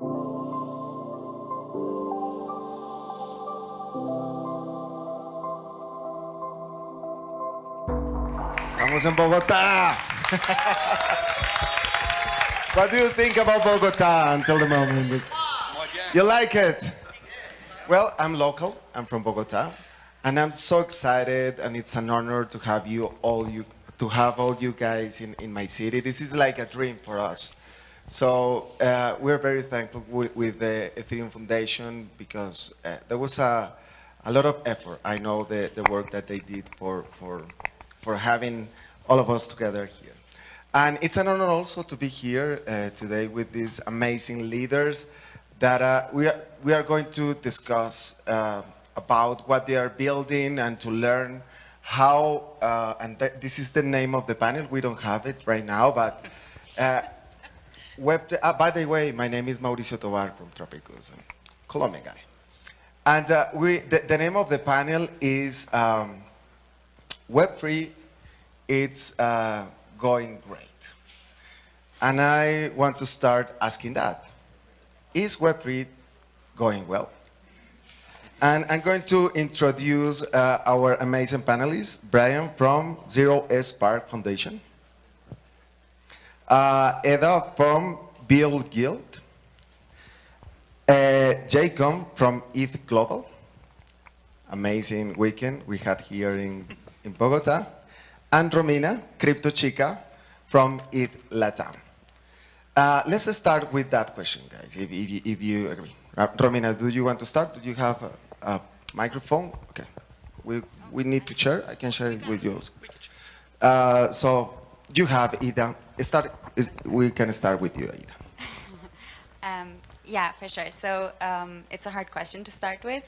Estamos en Bogotá. what do you think about Bogotá until the moment? You like it? Well, I'm local. I'm from Bogotá, and I'm so excited, and it's an honor to have you all you to have all you guys in, in my city. This is like a dream for us. So uh, we're very thankful with, the Ethereum Foundation because uh, there was a, a lot of effort. I know the, the work that they did for, for, for having all of us together here. And it's an honor also to be here uh, today with these amazing leaders that uh, we, are, we are going to discuss uh, about what they are building and to learn how, uh, and th this is the name of the panel, we don't have it right now, but web, uh, by the way, my name is Mauricio Tovar from Tropykus, Colombian guy. And uh, we, the, the, name of the panel is um, Web3, it's uh, going great. And I want to start asking that. Is Web3 going well? And I'm going to introduce uh, our amazing panelists, Brian from 0xPARC Foundation, uh, Eda from BuidlGuidl, uh, Jacob from ETH Global, amazing weekend we had here in, in Bogota, and Romina, Crypto Chica from ETH Latam. Uh, let's start with that question, guys, if, if, if you agree. Romina, do you want to start? Do you have a microphone? Okay. We, we need to share. I can share it with you. Uh, so you have Ida. Start, we can start with you, Ida. um, yeah, for sure. So um, it's a hard question to start with.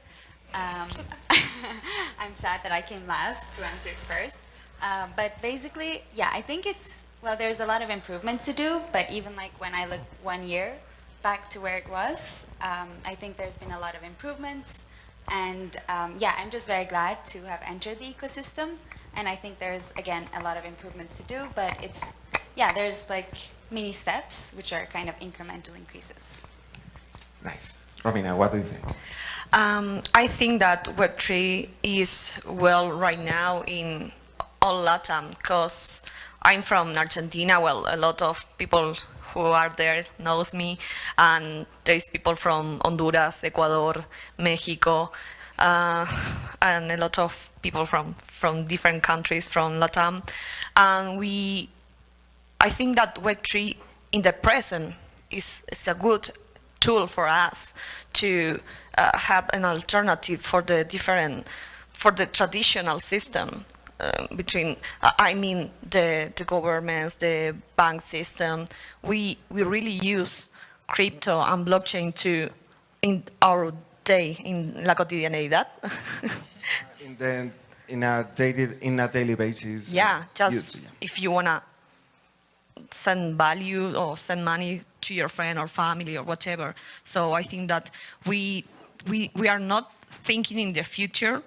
Um, I'm sad that I came last to answer it first. Uh, but basically, yeah, I think it's, well, there's a lot of improvements to do, but even like when I look one year back to where it was, um, I think there's been a lot of improvements. And um, yeah, I'm just very glad to have entered the ecosystem. And I think there's, again, a lot of improvements to do, but it's, yeah, there's like mini steps, which are kind of incremental increases. Nice. Romina, what do you think? Um, I think that Web3 is well right now in all Latam because I'm from Argentina. Well, a lot of people who are there knows me, and there is people from Honduras, Ecuador, Mexico, uh, and a lot of people from from different countries from Latam, and we, I think that Web3 in the present is, is a good tool for us to uh, have an alternative for the different, for the traditional system uh, between, uh, I mean, the, the governments, the bank system, we, we really use crypto and blockchain to, in our day, in la cotidianidad. in, the, in, a daily, in a daily basis. Yeah, just use, yeah. if you want to send value or send money to your friend or family or whatever. So I think that we, we, we are not thinking in the future,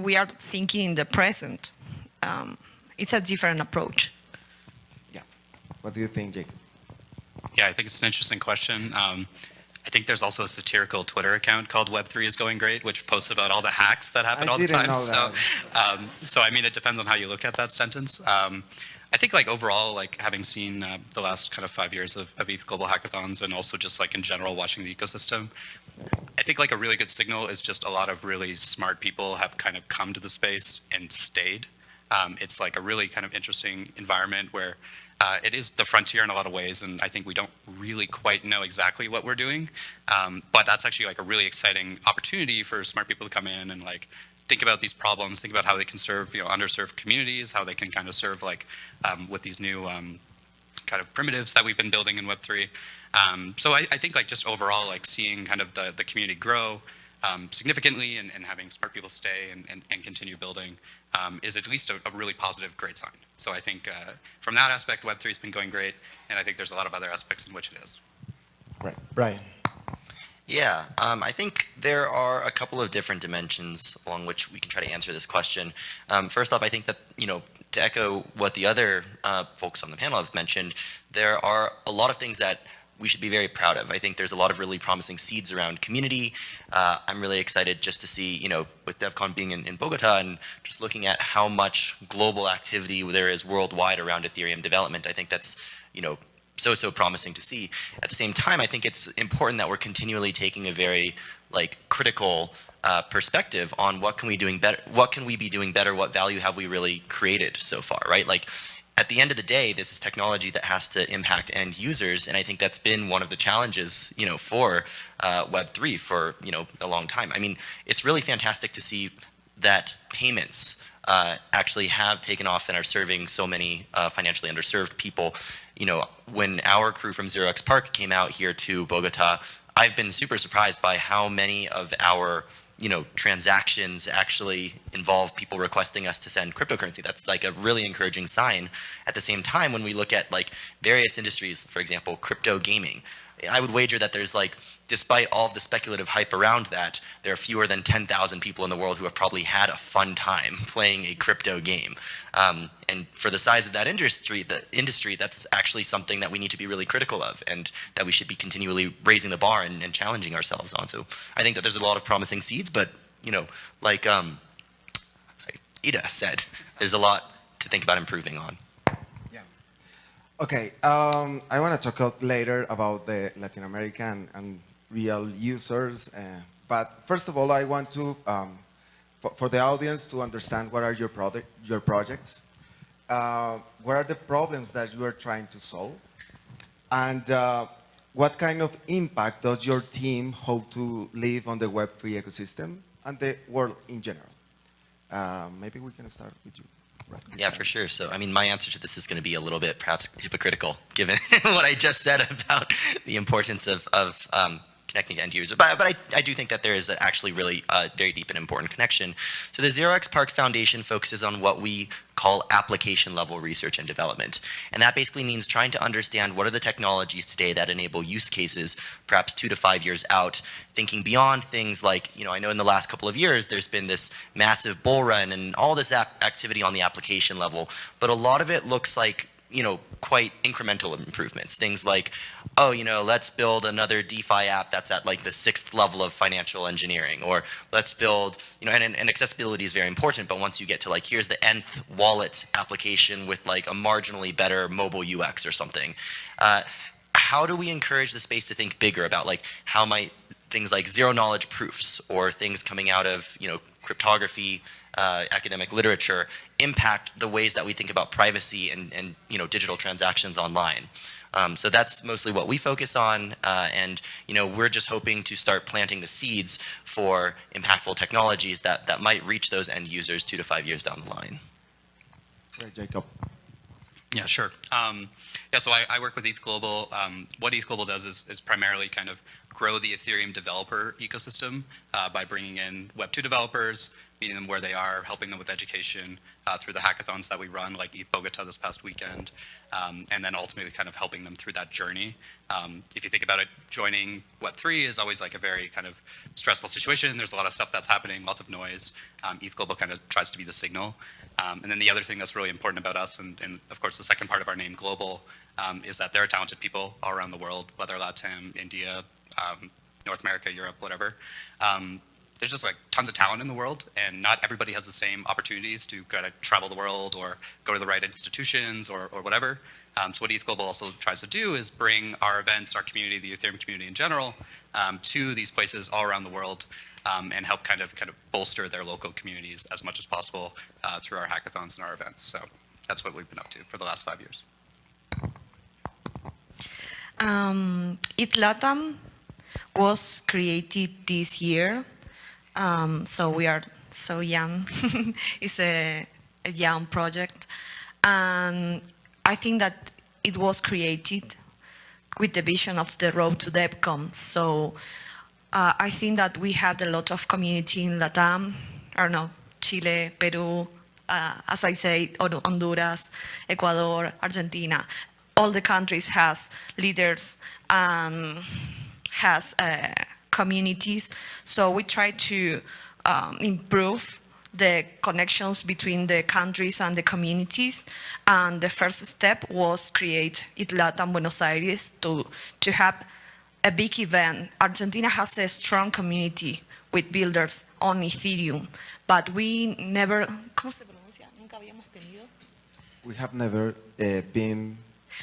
we are thinking in the present. Um, it's a different approach. Yeah. What do you think, Jake? Yeah, I think it's an interesting question. Um, I think there's also a satirical Twitter account called Web3 is going great, which posts about all the hacks that happen I all the time. Know so, um, so I mean, it depends on how you look at that sentence. Um, I think like overall, like having seen uh, the last kind of five years of, of ETH Global Hackathons and also just like in general watching the ecosystem, I think like a really good signal is just a lot of really smart people have kind of come to the space and stayed. Um, it's like a really kind of interesting environment where uh, it is the frontier in a lot of ways, and I think we don't really quite know exactly what we're doing. Um, but that's actually like a really exciting opportunity for smart people to come in and like think about these problems, think about how they can serve you know underserved communities, how they can kind of serve like um, with these new um, kind of primitives that we've been building in Web3. Um, so I, I, think like just overall like seeing kind of the, the community grow um, significantly and, and, having smart people stay and, and, and continue building um, is at least a, a, really positive, great sign. So I think uh, from that aspect, Web3 has been going great, and I think there's a lot of other aspects in which it is. Right. Brian. Yeah, um, I think there are a couple of different dimensions along which we can try to answer this question. Um, first off, I think that, you know, to echo what the other uh, folks on the panel have mentioned, there are a lot of things that we should be very proud of. I think there's a lot of really promising seeds around community. Uh, I'm really excited just to see, you know, with DevCon being in, in Bogota and just looking at how much global activity there is worldwide around Ethereum development. I think that's, you know, so, so promising to see. At the same time, I think it's important that we're continually taking a very like critical uh, perspective on what can we doing better, what can we be doing better, what value have we really created so far, right? Like at the end of the day, this is technology that has to impact end users, and I think that's been one of the challenges, you know, for uh, Web3 for you know a long time. I mean, it's really fantastic to see that payments uh, actually have taken off and are serving so many uh, financially underserved people. You know, when our crew from Zero Park came out here to Bogota, I've been super surprised by how many of our you know, transactions actually involve people requesting us to send cryptocurrency. That's like a really encouraging sign. At the same time, when we look at like various industries, for example, crypto gaming, I would wager that there's like, despite all the speculative hype around that, there are fewer than 10,000 people in the world who have probably had a fun time playing a crypto game. Um, and for the size of that industry, the industry, that's actually something that we need to be really critical of and that we should be continually raising the bar and, and challenging ourselves on. So I think that there's a lot of promising seeds, but you know, like um, sorry, Ida said, there's a lot to think about improving on. Okay, um, I want to talk later about the Latin American and real users. Uh, but first of all, I want to, um, for, for, the audience to understand what are your, product, your projects, uh, what are the problems that you are trying to solve, and uh, what kind of impact does your team hope to leave on the Web3 ecosystem and the world in general? Uh, maybe we can start with you. Yeah, for sure. So, I mean, my answer to this is going to be a little bit perhaps hypocritical, given what I just said about the importance of, of um, connecting to end users. But, but I, I do think that there is actually really a very deep and important connection. So the 0xPARC Foundation focuses on what we call application level research and development. And that basically means trying to understand what are the technologies today that enable use cases perhaps two to five years out, thinking beyond things like, you know, I know in the last couple of years there's been this massive bull run and all this activity on the application level, but a lot of it looks like you know, quite incremental improvements. Things like, oh, you know, let's build another DeFi app that's at like the sixth level of financial engineering, or let's build, you know, and, and accessibility is very important, but once you get to like, here's the nth wallet application with like a marginally better mobile UX or something, uh, how do we encourage the space to think bigger about like, how might things like zero knowledge proofs or things coming out of, you know, cryptography, uh, academic literature impact the ways that we think about privacy and, and you know, digital transactions online. Um, so that's mostly what we focus on, uh, and you know we're just hoping to start planting the seeds for impactful technologies that, that might reach those end users two to five years down the line. Right, Jacob. Yeah, sure. Um, yeah, so I, I, work with ETH Global. Um, what ETH Global does is, is primarily kind of grow the Ethereum developer ecosystem uh, by bringing in Web2 developers, meeting them where they are, helping them with education uh, through the hackathons that we run, like ETH Bogota this past weekend, um, and then ultimately kind of helping them through that journey. Um, if you think about it, joining Web3 is always like a very kind of stressful situation. There's a lot of stuff that's happening, lots of noise. Um, ETH Global kind of tries to be the signal. Um, and then the other thing that's really important about us, and, and of course the second part of our name, Global, um, is that there are talented people all around the world, whether Latin, India, um, North America, Europe, whatever. Um, there's just like tons of talent in the world, and not everybody has the same opportunities to kind of travel the world or go to the right institutions or, or whatever. Um, so what ETH Global also tries to do is bring our events, our community, the Ethereum community in general, um, to these places all around the world um, and help kind of kind of bolster their local communities as much as possible uh, through our hackathons and our events. So that's what we've been up to for the last five years. Um, ETH was created this year, um, so we are so young. it's a, a, young project, and I think that it was created with the vision of the road to DevCon. So uh, I think that we had a lot of community in Latam, don't know, Chile, Peru, uh, as I say, Honduras, Ecuador, Argentina, all the countries has leaders and has uh, communities. So we try to um, improve the connections between the countries and the communities. And the first step was create ETH Latam Buenos Aires to, to have a big event. Argentina has a strong community with builders on Ethereum, but we never, ¿cómo se pronuncia? Nunca habíamos tenido. We have never uh, been,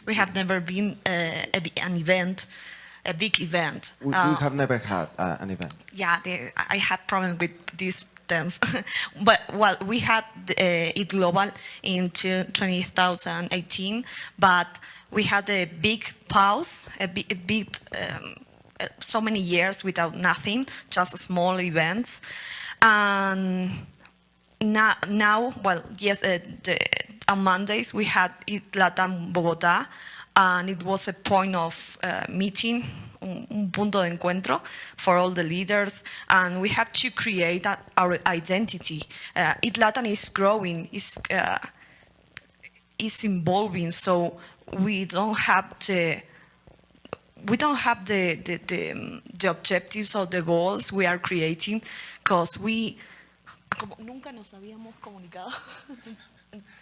We have never been uh, an event, a big event. we, Uh, we have never had uh, an event. yeah, the, I had problem with these terms. but well, we had uh, ETH Global in two- 2018, but we had a big pause, a, a big, um, uh, so many years without nothing, just small events. And now, now well, yes, uh, the, on Mondays we had ETH Latam Bogotá, and it was a point of uh, meeting, un, un punto de encuentro for all the leaders, and we have to create our identity. Uh, ETH Latam is growing, is uh, is evolving, so we don't have the we don't have the the, the, the objectives or the goals we are creating because we nunca nos habíamos comunicado.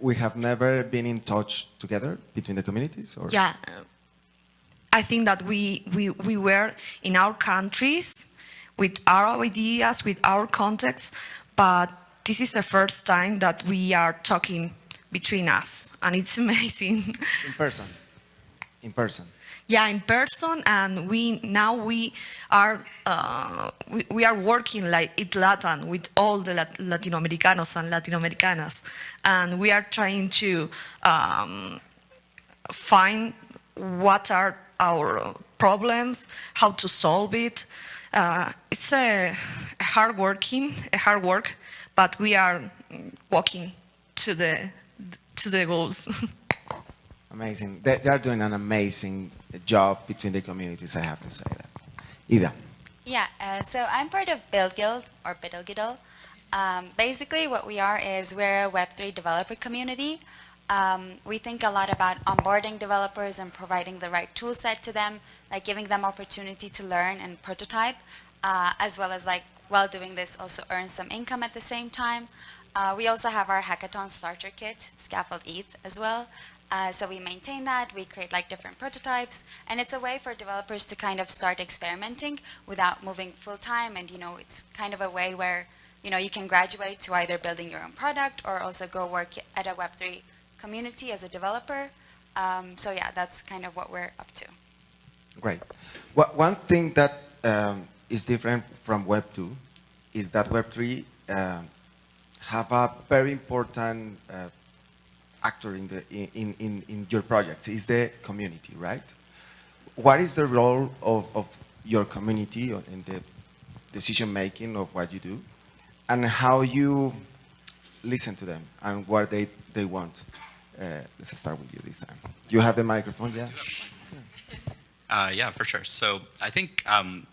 We have never been in touch together between the communities? Or? yeah, uh, I think that we, we, we were in our countries with our ideas, with our context, but this is the first time that we are talking between us, and it's amazing. In person. In person. yeah, in person, and we now we are uh, we, we are working like it Latin with all the Lat- Latinoamericanos and Latinoamericanas, and we are trying to um, find what are our problems, how to solve it. Uh, it's a, a hard working, a hard work, but we are walking to the to the goals. Amazing. They, they are doing an amazing job between the communities, I have to say that. Ida. Yeah, uh, so I'm part of BuidlGuidl or Biddle Um, basically, what we are is we're a Web3 developer community. Um, we think a lot about onboarding developers and providing the right tool set to them, like giving them opportunity to learn and prototype, uh, as well as like while doing this also earn some income at the same time. Uh, we also have our hackathon starter kit, Scaffold ETH, as well. Uh, so we maintain that, we create like different prototypes, and it's a way for developers to kind of start experimenting without moving full time. And you know, it's kind of a way where you know you can graduate to either building your own product or also go work at a Web3 community as a developer. Um, so yeah, that's kind of what we're up to. Great. Wha- One thing that um, is different from Web 2 is that Web 3 um, have a very important uh, actor in, the, in, in, in your projects, is the community, right? What is the role of, of your community in the decision making of what you do and how you listen to them and what they, they want? Uh, let's start with you this time. You have the microphone, yeah? Uh, yeah, for sure. So I think um,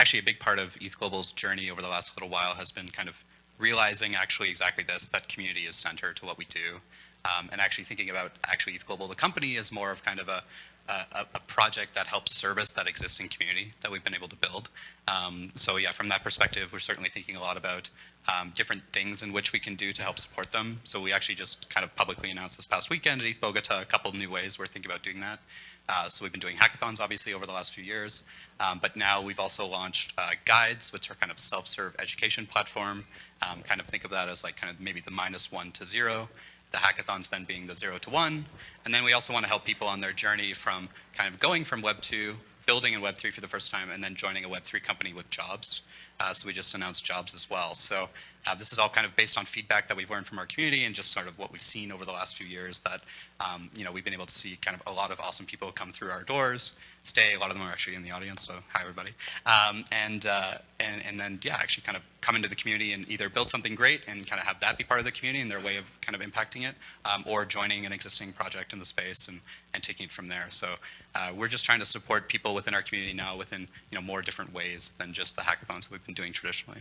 actually a big part of ETH Global's journey over the last little while has been kind of realizing actually exactly this, that community is center to what we do. Um, and actually thinking about actually ETH Global, the company, is more of kind of a, a, a project that helps service that existing community that we've been able to build. Um, so yeah, from that perspective, we're certainly thinking a lot about um, different things in which we can do to help support them. So we actually just kind of publicly announced this past weekend at ETH Bogota a couple of new ways we're thinking about doing that. Uh, so we've been doing hackathons, obviously, over the last few years. Um, but now we've also launched uh, guides, which are kind of self-serve education platform. Um, kind of think of that as like kind of maybe the minus one to zero. The hackathons then being the zero to one. And then we also want to help people on their journey from kind of going from Web 2, building in Web 3 for the first time, and then joining a Web 3 company with jobs. Uh, so we just announced jobs as well. So uh, this is all kind of based on feedback that we've learned from our community and just sort of what we've seen over the last few years that, um, you know, we've been able to see kind of a lot of awesome people come through our doors, stay. A lot of them are actually in the audience, so hi, everybody. Um, and, uh, and, and then, yeah, actually kind of come into the community and either build something great and kind of have that be part of the community and their way of kind of impacting it, um, or joining an existing project in the space and, and taking it from there. So uh, we're just trying to support people within our community now within, you know, more different ways than just the hackathons that we've been doing traditionally.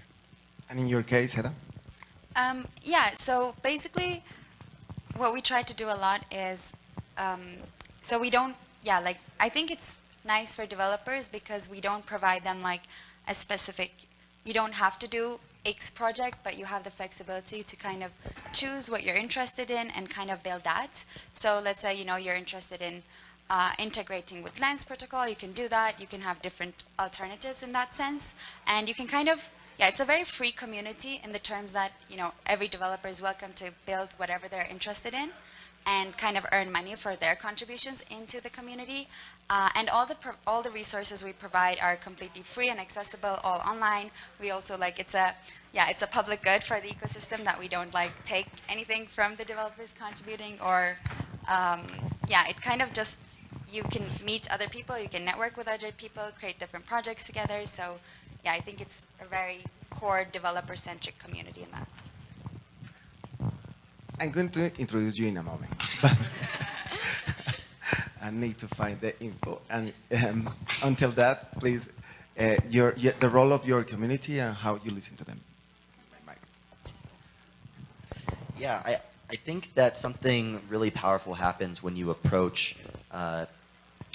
And in your case, Hedda? Um, yeah, so basically, what we try to do a lot is, um, so we don't, yeah, like, I think it's nice for developers because we don't provide them like a specific, you don't have to do X project, but you have the flexibility to kind of choose what you're interested in and kind of build that. So let's say, you know, you're interested in uh, integrating with Lens protocol, you can do that. You can have different alternatives in that sense. And you can kind of, yeah, it's a very free community in the terms that, you know, every developer is welcome to build whatever they're interested in and kind of earn money for their contributions into the community. Uh, and all the pro- all the resources we provide are completely free and accessible, all online. We also like it's a yeah it's a public good for the ecosystem that we don't like take anything from the developers contributing or um, yeah it kind of just you can meet other people, you can network with other people, create different projects together. So yeah, I think it's a very core developer centric community in that sense. I'm going to introduce you in a moment. I need to find the info. And um, until that, please, uh, your, the role of your community and how you listen to them. Yeah, I, I think that something really powerful happens when you approach uh,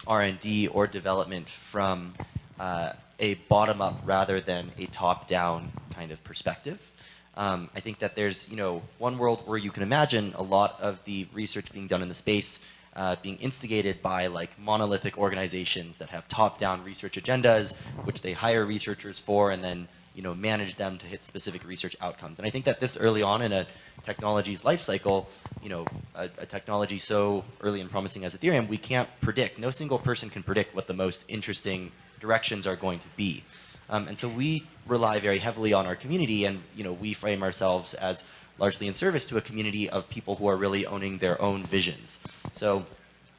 R&D or development from uh, a bottom-up rather than a top-down kind of perspective. Um, I think that there's, you know, one world where you can imagine a lot of the research being done in the space uh, being instigated by like monolithic organizations that have top-down research agendas, which they hire researchers for and then, you know, manage them to hit specific research outcomes. And I think that this early on in a technology's life cycle, you know, a, a technology so early and promising as Ethereum, we can't predict, no single person can predict what the most interesting directions are going to be. Um, and so we rely very heavily on our community and you know, we frame ourselves as largely in service to a community of people who are really owning their own visions. So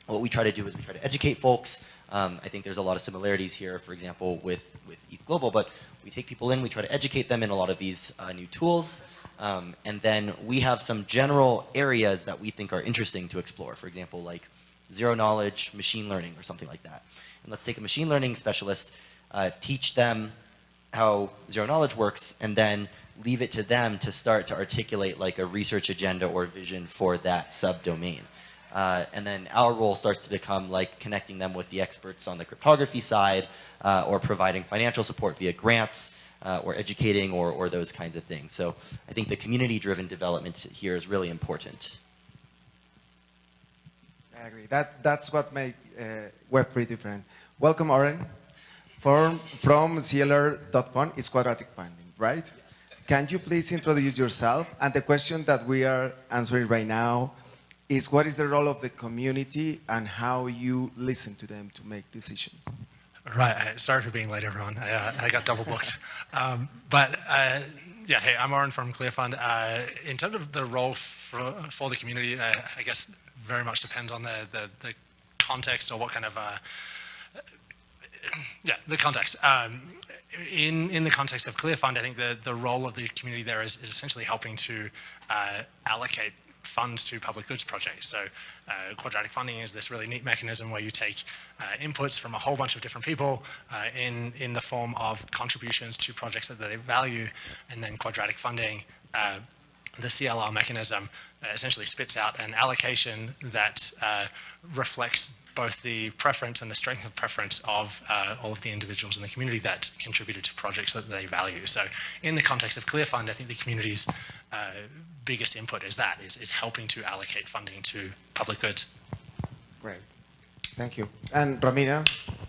what we try to do is we try to educate folks. Um, I think there's a lot of similarities here, for example, with, with ETH Global, but we take people in, we try to educate them in a lot of these uh, new tools, um, and then we have some general areas that we think are interesting to explore. For example, like zero knowledge, machine learning, or something like that. And let's take a machine learning specialist, uh, teach them how zero knowledge works, and then leave it to them to start to articulate like a research agenda or vision for that subdomain. Uh, and then our role starts to become like connecting them with the experts on the cryptography side uh, or providing financial support via grants uh, or educating or, or those kinds of things. So I think the community-driven development here is really important. I agree. That, that's what makes uh, Web3 different. Welcome, Oren. From, from CLR.fund is quadratic funding, right? Can you please introduce yourself? And the question that we are answering right now is what is the role of the community and how you listen to them to make decisions? Right. Sorry for being late, everyone. I, uh, I got double booked. Um, but uh, yeah, hey, I'm Oren from clr.fund. Uh, in terms of the role for, for the community, uh, I guess very much depends on the, the, the context or what kind of uh, yeah, the context. Um, in in the context of clr.fund, I think the the role of the community there is, is essentially helping to uh, allocate funds to public goods projects. So uh, quadratic funding is this really neat mechanism where you take uh, inputs from a whole bunch of different people uh, in in the form of contributions to projects that they value, and then quadratic funding. Uh, the CLR mechanism uh, essentially spits out an allocation that reflects both the preference and the strength of preference of uh, all of the individuals in the community that contributed to projects that they value. So in the context of clr.fund, I think the community's uh, biggest input is that, is, is helping to allocate funding to public goods. Great. Thank you. And Romina,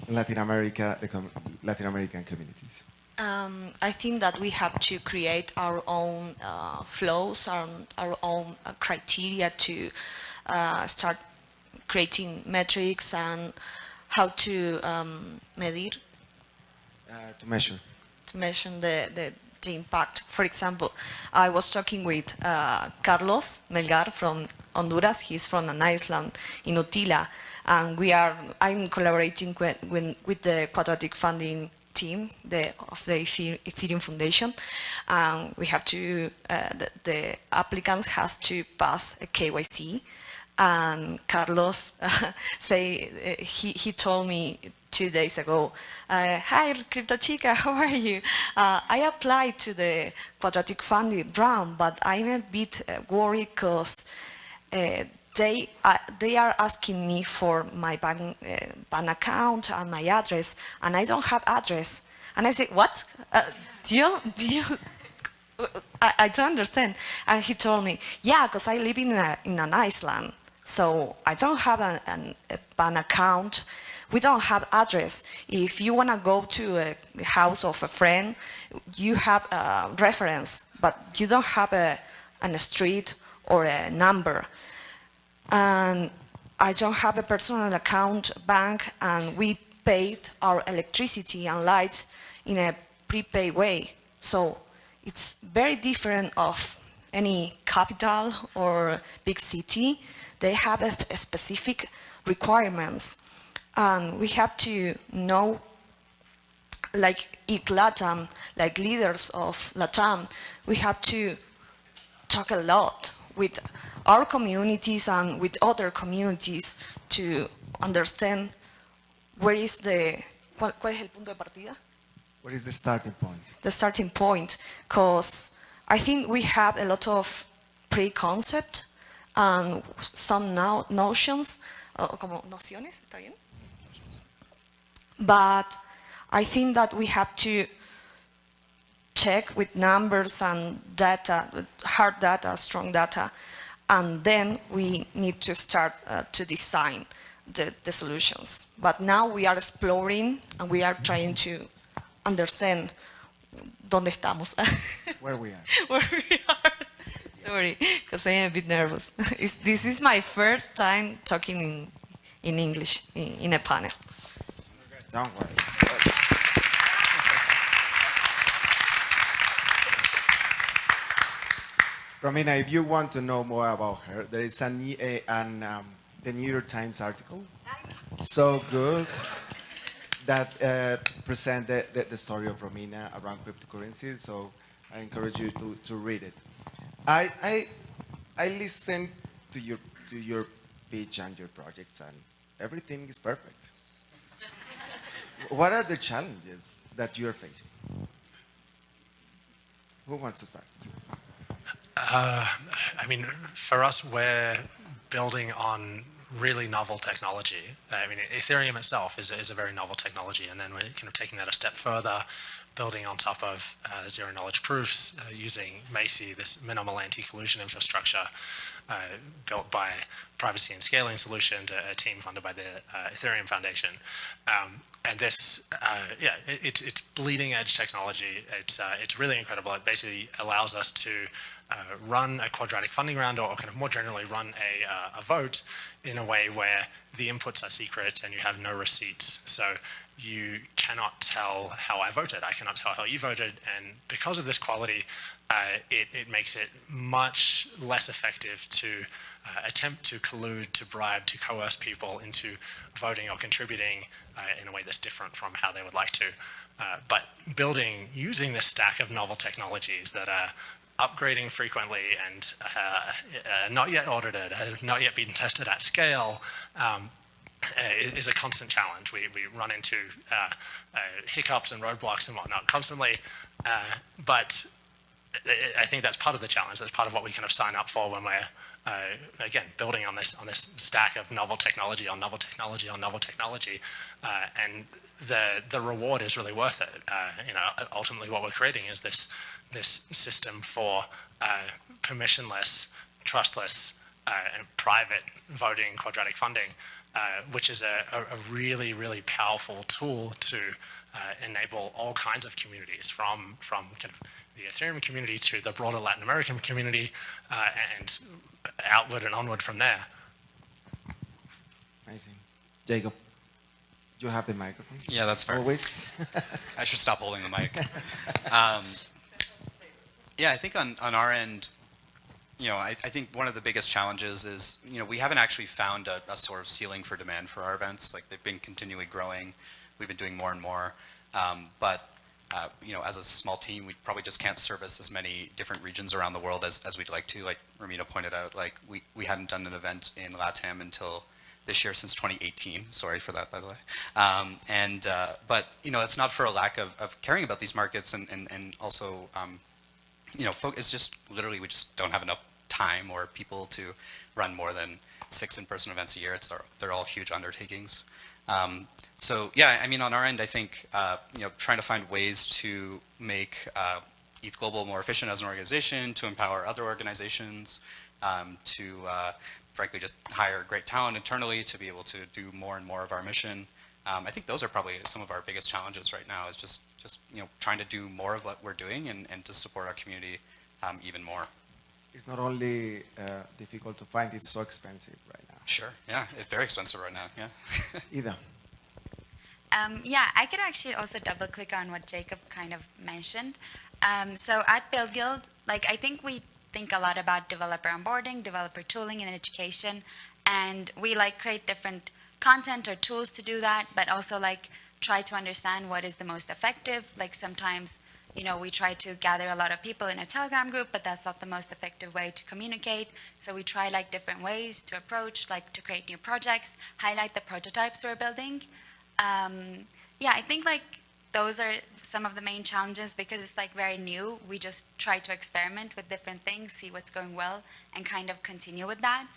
Latin America, the com Latin American communities. Um, I think that we have to create our own uh, flows, our, our own uh, criteria to uh, start creating metrics and how to um, medir, Uh, to measure. to measure the, the, the impact. For example, I was talking with uh, Carlos Melgar from Honduras. He's from an island in Utila, and we are. I'm collaborating with, with, the quadratic funding team the, of the Ethereum Foundation. And we have to. Uh, the, the applicants has to pass a KYC. And Carlos say uh, he he told me two days ago, uh, hi Crypto Chica, how are you? Uh, I applied to the quadratic funding round, but I'm a bit uh, worried because uh, they, uh, they are asking me for my bank, uh, bank account and my address, and I don't have address. And I say, what? Do you, do you, I, I don't understand. And he told me, yeah, because I live in, a, in an island. So I don't have an, an, an account. We don't have address. If you want to go to a house of a friend, you have a reference, but you don't have a, a street or a number. And I don't have a personal account bank, and we paid our electricity and lights in a prepaid way. So it's very different of any capital or big city. They have a, a specific requirements. And we have to know, like ETH LATAM, like leaders of LATAM, we have to talk a lot with our communities and with other communities to understand where is the, cuál, cuál es el punto de partida? What is the starting point? the starting point because I think we have a lot of pre-concept and some no notions, uh, como nociones, ¿está bien? But I think that we have to check with numbers and data, hard data, strong data, and then we need to start uh, to design the, the solutions. But now we are exploring and we are trying to understand dónde estamos. Where we are. Where we are. Sorry, because I am a bit nervous. It's, this is my first time talking in, in English in, in a panel. Don't worry. Romina, if you want to know more about her, there is an, a, an um, the New York Times article, so good, that uh, present the, the, the story of Romina around cryptocurrencies. So I encourage you to, to read it. I, I, I listened to your, to your pitch and your projects, and everything is perfect. What are the challenges that you're facing? Who wants to start? Uh, I mean, for us, we're building on really novel technology. I mean, Ethereum itself is, is a very novel technology, and then we're kind of taking that a step further, building on top of uh, zero knowledge proofs, uh, using MACI, this minimal anti-collusion infrastructure uh, built by privacy and scaling solution to a team funded by the uh, Ethereum Foundation. Um, and this, uh, yeah, it, it's, it's bleeding edge technology. It's, uh, it's really incredible. It basically allows us to run a quadratic funding round or kind of more generally run a, a vote in a way where the inputs are secret and you have no receipts. So you cannot tell how I voted. I cannot tell how you voted. And because of this quality, uh, it, it makes it much less effective to uh, attempt to collude, to bribe, to coerce people into voting or contributing uh, in a way that's different from how they would like to. Uh, but building, using this stack of novel technologies that are upgrading frequently and uh, uh, not yet audited, have not yet been tested at scale, um, uh, is a constant challenge. We, we run into uh, uh, hiccups and roadblocks and whatnot constantly, uh, but I think that's part of the challenge. That's part of what we kind of sign up for when we're uh, again building on this on this stack of novel technology on novel technology on novel technology, uh, and the the reward is really worth it. You know, ultimately what we're creating is this this system for permissionless, trustless, and private voting quadratic funding, uh, which is a, a, a, really, really powerful tool to uh, enable all kinds of communities from, from kind of the Ethereum community to the broader Latin American community uh, and outward and onward from there. Amazing. Jacob, you have the microphone. Yeah, that's fair. Always. I should stop holding the mic. Um, yeah, I think on, on our end, you know, I, I think one of the biggest challenges is, you know, we haven't actually found a, a sort of ceiling for demand for our events. Like they've been continually growing. We've been doing more and more. Um, but, uh, you know, as a small team, we probably just can't service as many different regions around the world as, as we'd like to. Like Romina pointed out, like we, we hadn't done an event in LATAM until this year since 2018. Sorry for that, by the way. Um, and, uh, but, you know, it's not for a lack of, of caring about these markets and, and, and also, um, you know, it's just literally we just don't have enough time or people to run more than six in-person events a year. It's they're all huge undertakings. Um, so yeah, I mean, on our end, I think uh, you know, trying to find ways to make uh, ETH Global more efficient as an organization, to empower other organizations, um, to uh, frankly just hire great talent internally to be able to do more and more of our mission. Um, I think those are probably some of our biggest challenges right now is just, just you know, trying to do more of what we're doing and, and to support our community um, even more. It's not only uh, difficult to find, it's so expensive right now. Sure, yeah, it's very expensive right now, yeah. Either. Um, yeah, I could actually also double click on what Jacob kind of mentioned. Um, so at BuidlGuidl, like I think we think a lot about developer onboarding, developer tooling, and education, and we like create different content or tools to do that, but also like try to understand what is the most effective. Like sometimes, you know, we try to gather a lot of people in a Telegram group, but that's not the most effective way to communicate. So we try like different ways to approach, like to create new projects, highlight the prototypes we're building. Um, yeah, I think like those are some of the main challenges because it's like very new. We just try to experiment with different things, see what's going well, and kind of continue with that.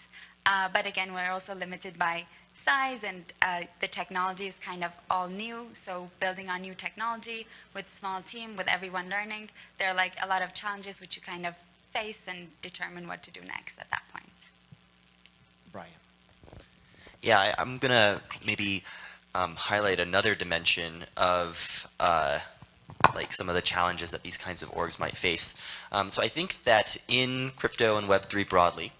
Uh, but again, we're also limited by size and uh, the technology is kind of all new. So building on new technology with small team, with everyone learning, there are like a lot of challenges which you kind of face and determine what to do next at that point. Brian. Yeah, I, I'm gonna maybe um, highlight another dimension of uh, like some of the challenges that these kinds of orgs might face. Um, so I think that in crypto and Web3 broadly,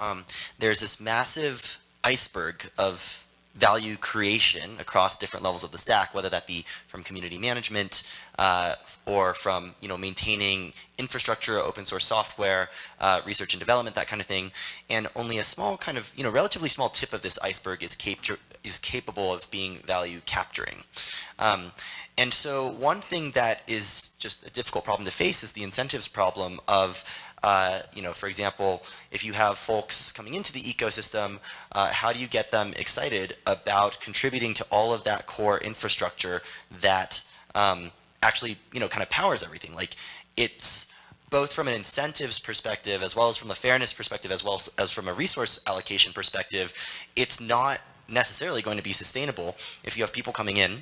um, there's this massive iceberg of value creation across different levels of the stack, whether that be from community management uh, or from you know maintaining infrastructure, open source software, uh, research and development, that kind of thing. And only a small kind of you know relatively small tip of this iceberg is capture is capable of being value capturing. Um, and so one thing that is just a difficult problem to face is the incentives problem of uh, you know, for example, if you have folks coming into the ecosystem, uh, how do you get them excited about contributing to all of that core infrastructure that um, actually, you know, kind of powers everything? Like it's both from an incentives perspective, as well as from a fairness perspective, as well as, from a resource allocation perspective, it's not necessarily going to be sustainable if you have people coming in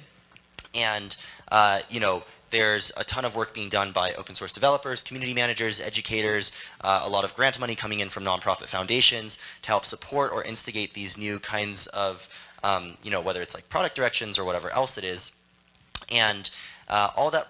and, uh, you know, there's a ton of work being done by open source developers, community managers, educators, uh, a lot of grant money coming in from nonprofit foundations to help support or instigate these new kinds of, um, you know, whether it's like product directions or whatever else it is. And uh, all that,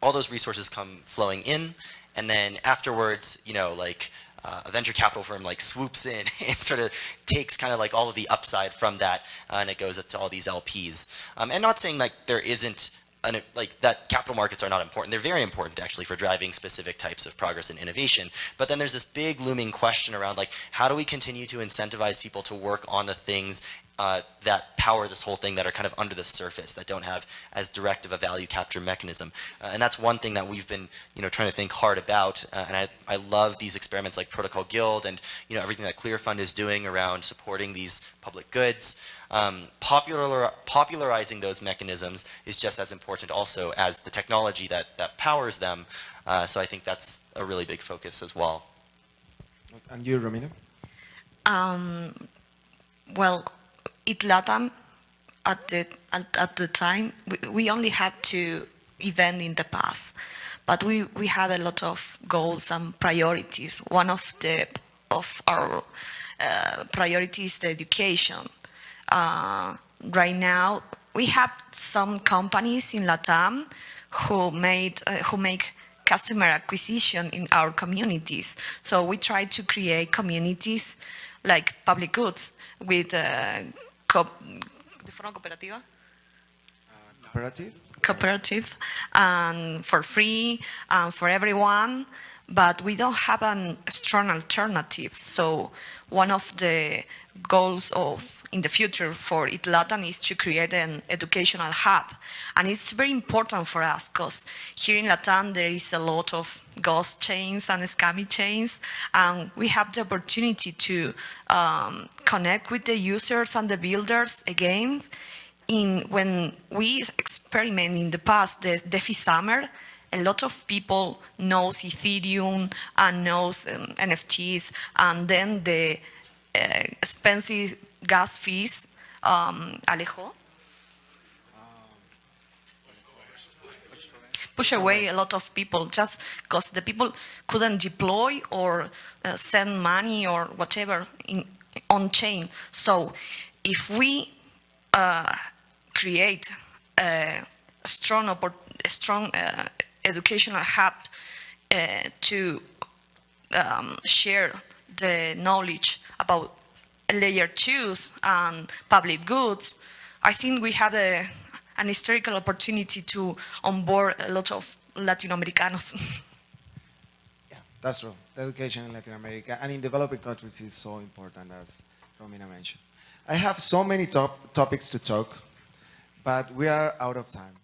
all those resources come flowing in. And then afterwards, you know, like uh, a venture capital firm like swoops in and sort of takes kind of like all of the upside from that uh, and it goes to all these LPs. Um, and not saying like there isn't an, like that capital markets are not important. They're very important actually for driving specific types of progress and innovation. But then there's this big looming question around like, how do we continue to incentivize people to work on the things uh, that power this whole thing that are kind of under the surface that don't have as direct of a value capture mechanism. Uh, and that's one thing that we've been, you know, trying to think hard about. Uh, and I, I love these experiments like Protocol Guild and, you know, everything that clr.fund is doing around supporting these public goods. Um, popular, popularizing those mechanisms is just as important also as the technology that, that powers them. Uh, so I think that's a really big focus as well. And you, Romina? Um, well, ETH Latam at the at, at the time we, we only had two events in the past, but we we had a lot of goals and priorities. One of the of our uh, priorities the education. Uh, right now, we have some companies in Latam who made uh, who make customer acquisition in our communities. So we try to create communities like public goods with uh, de forma cooperativa. Cooperative? Cooperative and for free and for everyone, but we don't have a strong alternative. So one of the goals of in the future for ETH Latam is to create an educational hub. And it's very important for us because here in Latam there is a lot of ghost chains and scammy chains. And we have the opportunity to um, connect with the users and the builders again. In, when we experiment in the past, the DeFi Summer, a lot of people knows Ethereum and knows um, NFTs, and then the uh, expensive gas fees, um, Alejo. push away a lot of people just because the people couldn't deploy or uh, send money or whatever in, on chain. So if we uh, create a strong, a strong uh, educational hub uh, to um, share the knowledge about layer twos and public goods, I think we have a, an historical opportunity to onboard a lot of Latinoamericanos. Yeah, that's true. The education in Latin America and in developing countries is so important, as Romina mentioned. I have so many top topics to talk, but we are out of time.